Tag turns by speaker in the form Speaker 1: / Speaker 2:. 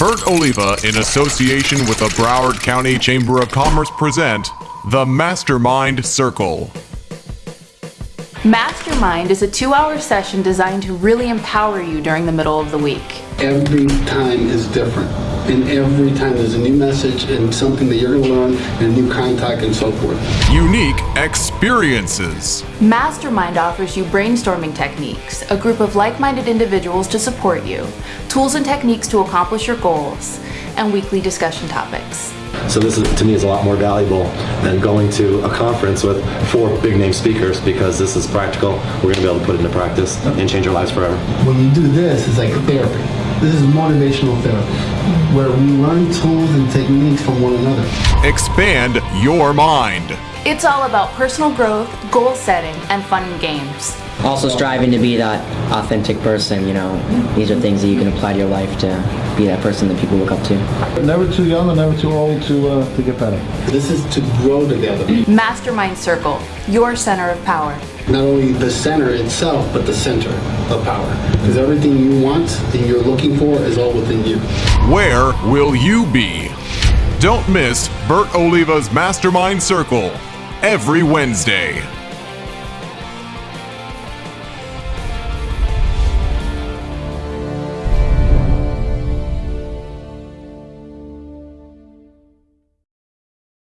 Speaker 1: Bert Oliva, in association with the Broward County Chamber of Commerce, present the Mastermind Circle.
Speaker 2: Mastermind is a two hour session designed to really empower you during the middle of the week.
Speaker 3: Every time is different. And every time there's a new message and something that you're going to learn and a new contact and so forth.
Speaker 1: Unique experiences.
Speaker 2: Mastermind offers you brainstorming techniques, a group of like minded individuals to support you, tools and techniques to accomplish your goals, and weekly discussion topics.
Speaker 4: So this is, to me is a lot more valuable than going to a conference with four big name speakers because this is practical. We're going to be able to put it into practice and change our lives forever.
Speaker 3: When you do this, it's like therapy. This is motivational therapy, where we learn tools and techniques from one another.
Speaker 1: Expand your mind.
Speaker 2: It's all about personal growth, goal setting, and fun and games.
Speaker 5: Also striving to be that authentic person, you know, these are things that you can apply to your life to be that person that people look up to.
Speaker 6: Never too young and never too old to uh, to get better.
Speaker 3: This is to grow together.
Speaker 2: Mastermind Circle, your center of power.
Speaker 3: Not only the center itself, but the center of power. Because everything you want and you're looking for is all within you.
Speaker 1: Where will you be? Don't miss Bert Oliva's Mastermind Circle every Wednesday.